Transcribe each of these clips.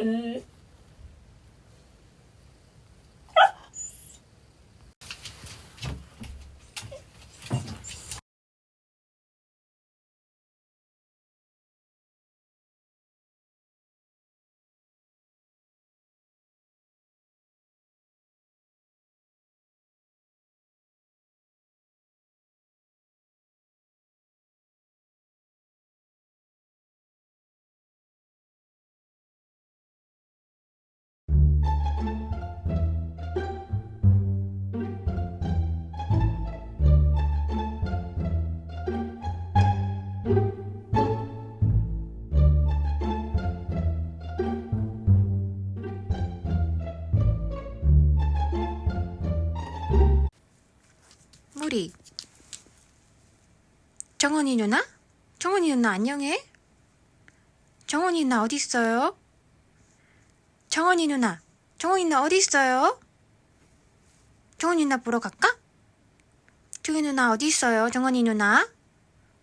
Yeah. 정원이 누나? 정원이 누나 안녕해? 정원이 누나 어디 있어요? 정원이 누나, 정원이 누나 어디 있어요? 정원이 누나 보러 갈까? 정원이 누나 어디 있어요? 정원이 누나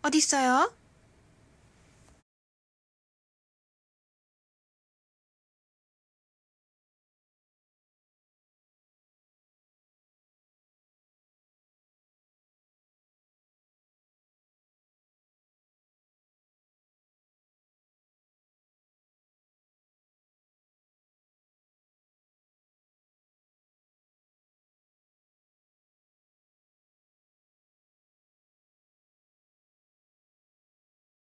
어디 있어요?